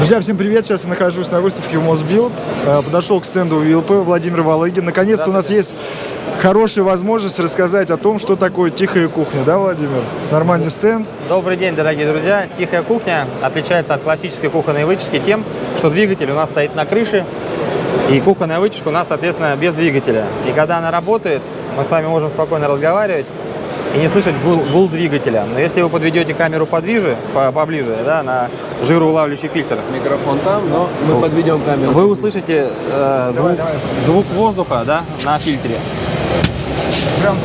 Друзья, всем привет! Сейчас я нахожусь на выставке в Мосбилд. Э, Подошел к стенду ВИЛП Владимир Валыгин. Наконец-то у нас есть хорошая возможность рассказать о том, что такое тихая кухня, да, Владимир? Нормальный стенд. Добрый день, дорогие друзья. Тихая кухня отличается от классической кухонной вытяжки тем, что двигатель у нас стоит на крыше, и кухонная вытяжка у нас, соответственно, без двигателя. И когда она работает, мы с вами можем спокойно разговаривать и не слышать гул, гул двигателя. Но если вы подведете камеру подвиже, по- поближе, да, на жироулавливающий фильтр, Микрофон там, но мы подведем камеру. вы услышите э, звук, звук воздуха да, на фильтре. Прям,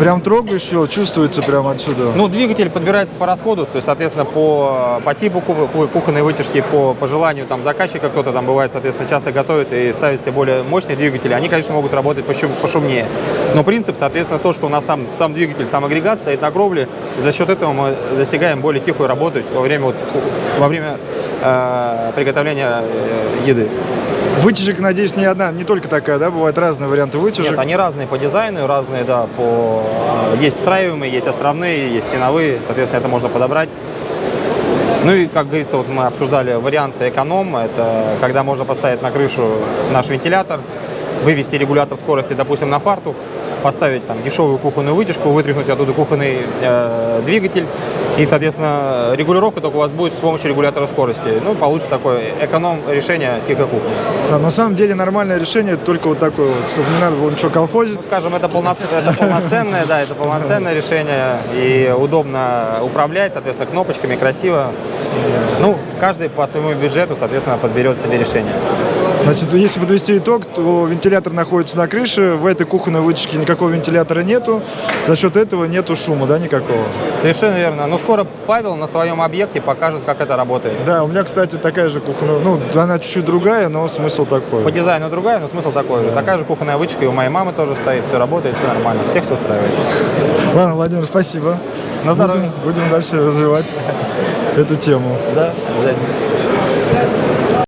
прям трогаешь его, чувствуется прям отсюда. Ну, двигатель подбирается по расходу, то есть, соответственно, по, по типу ку- ку- кухонной вытяжки, по, по желанию там заказчика, кто-то там бывает, соответственно, часто готовит и ставит себе более мощные двигатели, они, конечно, могут работать пошум- пошумнее. Но принцип, соответственно, то, что у нас сам, сам двигатель, сам агрегат стоит на кровле, за счет этого мы достигаем более тихую работу во время, вот, во время э, приготовления э, еды. Вытяжек, надеюсь, не одна, не только такая, да? Бывают разные варианты вытяжек. Нет, они разные по дизайну, разные, да, по... э, Есть встраиваемые, есть островные, есть стеновые, соответственно, это можно подобрать. Ну и, как говорится, вот мы обсуждали варианты эконом, это когда можно поставить на крышу наш вентилятор, вывести регулятор скорости, допустим, на фартук, поставить там дешевую кухонную вытяжку, вытряхнуть оттуда кухонный э, двигатель, и, соответственно, регулировка только у вас будет с помощью регулятора скорости. Ну, получится такое эконом решение тихой кухни. Да, на самом деле нормальное решение только вот такое вот, чтобы не надо было ничего колхозить. скажем, это, полноц- это полноценное, да, это полноценное решение и удобно управлять, соответственно, кнопочками, красиво. Ну, каждый по своему бюджету, соответственно, подберет себе решение. Значит, если подвести итог, то вентилятор находится на крыше, в этой кухонной вытяжке никакого вентилятора нету, за счет этого нету шума, да, никакого. Совершенно верно. Но скоро Павел на своем объекте покажет, как это работает. Да, у меня, кстати, такая же кухонная, ну, она чуть-чуть другая, но смысл такой. По дизайну другая, но смысл такой же. Такая же кухонная вытяжка и у моей мамы тоже стоит, все работает, все нормально, всех все устраивает. Ладно, Владимир, спасибо. На здоровье. Будем, будем дальше развивать эту тему. Да, обязательно.